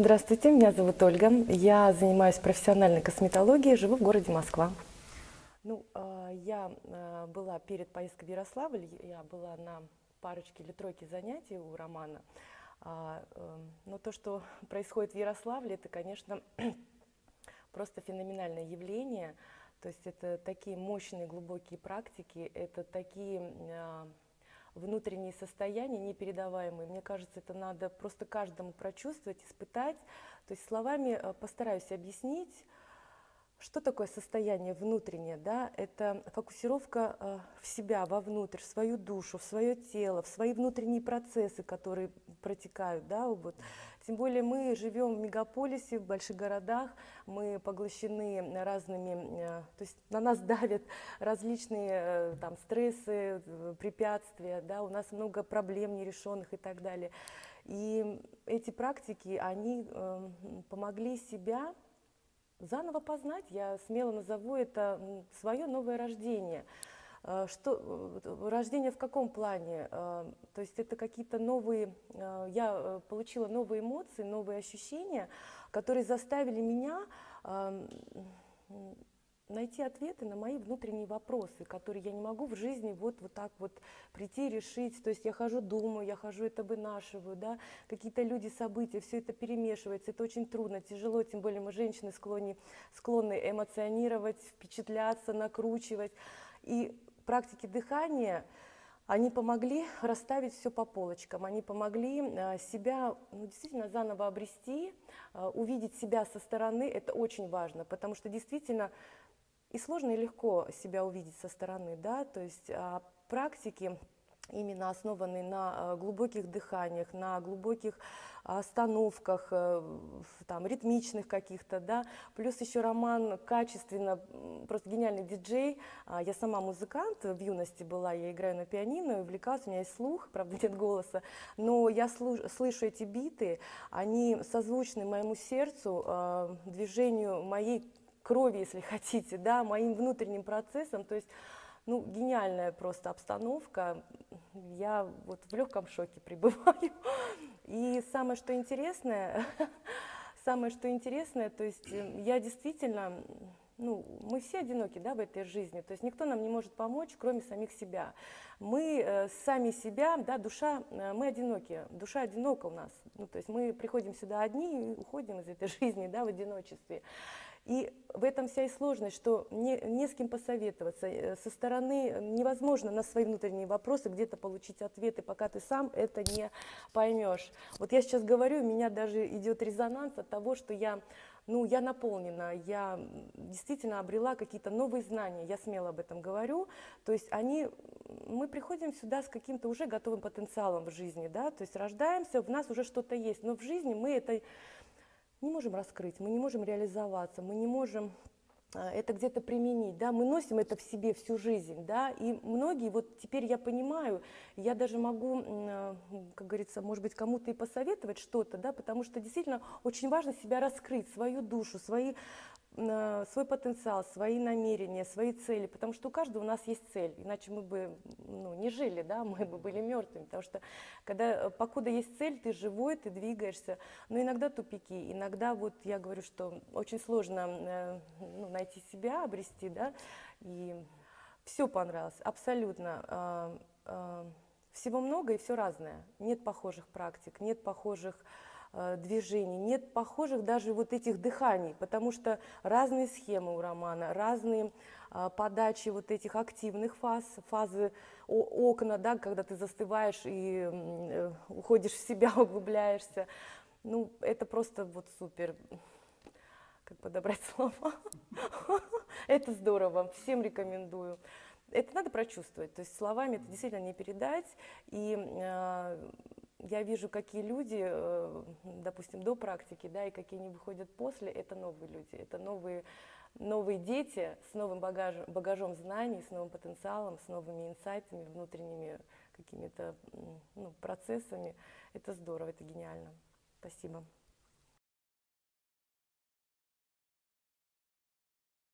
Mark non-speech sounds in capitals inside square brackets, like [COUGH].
Здравствуйте, меня зовут Ольга. Я занимаюсь профессиональной косметологией, живу в городе Москва. Ну, а, я а, была перед поездкой в Ярославль, я была на парочке или тройке занятий у Романа. А, эм, но то, что происходит в Ярославле, это, конечно, [CLEARS THROAT] просто феноменальное явление. То есть это такие мощные, глубокие практики, это такие внутренние состояния непередаваемые. Мне кажется, это надо просто каждому прочувствовать, испытать. То есть словами э, постараюсь объяснить, что такое состояние внутреннее? Да? Это фокусировка э, в себя, вовнутрь, в свою душу, в свое тело, в свои внутренние процессы, которые протекают. Да? Вот. Тем более мы живем в мегаполисе, в больших городах, мы поглощены разными, э, то есть на нас давят различные э, там, стрессы, препятствия, да? у нас много проблем нерешенных и так далее. И эти практики, они помогли себя заново познать, я смело назову это свое новое рождение. Э, что, э, рождение в каком плане? Э, то есть это какие-то новые, я получила новые эмоции, новые ощущения, которые заставили меня найти ответы на мои внутренние вопросы, которые я не могу в жизни вот, вот так вот прийти и решить. То есть я хожу, думаю, я хожу, это вынашиваю, да, какие-то люди, события, все это перемешивается, это очень трудно, тяжело, тем более мы, женщины, склонны, склонны эмоционировать, впечатляться, накручивать. И практики дыхания, они помогли расставить все по полочкам, они помогли э, себя ну, действительно заново обрести, э, увидеть себя со стороны, это очень важно, потому что действительно и сложно и легко себя увидеть со стороны, да, то есть а, практики именно основанные на а, глубоких дыханиях, на глубоких остановках, э, там, ритмичных каких-то, да, плюс еще роман качественно, просто гениальный диджей, а, я сама музыкант, в юности была, я играю на пианино, увлекалась, у меня есть слух, [LAUGHS] правда нет голоса, но я слышу эти биты, они созвучны моему сердцу, движению моей крови, если [LAUGHS] хотите, да, моим внутренним процессом. То есть, ну, гениальная просто обстановка. Я вот в легком шоке [LAUGHS] пребываю. И самое, что интересное, [LAUGHS] самое, что интересное, то есть э, я действительно, ну, мы все одиноки, да, в этой жизни, то есть никто нам не может помочь, кроме самих себя. Мы э, сами себя, да, душа, э, мы одиноки, душа одинока у нас, ну, то есть мы приходим сюда одни и уходим из этой [LAUGHS] жизни, да, в одиночестве. И в этом вся и сложность, что не, не с кем посоветоваться. Э, со стороны невозможно на свои внутренние вопросы где-то получить ответы, пока ты сам это не поймешь. Вот я сейчас говорю, у меня даже идет резонанс от того, что я, ну, я наполнена, я действительно обрела какие-то новые знания, я смело об этом говорю. То есть они, мы приходим сюда с каким-то уже готовым потенциалом в жизни, да, то есть рождаемся, в нас уже что-то есть, но в жизни мы это не можем раскрыть, мы не можем реализоваться, мы не можем а, это где-то применить, да, мы носим это в себе всю жизнь, да, и многие, вот теперь я понимаю, я даже могу, а, как говорится, может быть, кому-то и посоветовать что-то, да, потому что действительно очень важно себя раскрыть, свою душу, свои свой потенциал, свои намерения, свои цели, потому что у каждого у нас есть цель, иначе мы бы ну, не жили, да, [LAUGHS] мы бы были мертвыми, потому что когда, э, покуда есть цель, ты живой, ты двигаешься, но иногда тупики, иногда вот я говорю, что очень сложно э, ну, найти себя, обрести, да, и все понравилось, абсолютно, а, а, всего много и все разное, нет похожих практик, нет похожих движений, нет похожих даже вот этих дыханий, потому что разные схемы у романа, разные а, подачи вот этих активных фаз, фазы окна, да, когда ты застываешь и э, уходишь в себя, [LAUGHS] углубляешься. Ну, это просто вот супер. Как подобрать слова? [LAUGHS] Это здорово, всем рекомендую. Это надо прочувствовать, то есть словами это действительно не передать. И э, я вижу, какие люди, э, допустим, до практики, да, и какие они выходят после, это новые люди, это новые, новые дети с новым багажем, багажом знаний, с новым потенциалом, с новыми инсайтами, внутренними какими-то ну, процессами. Это здорово, это гениально. Спасибо.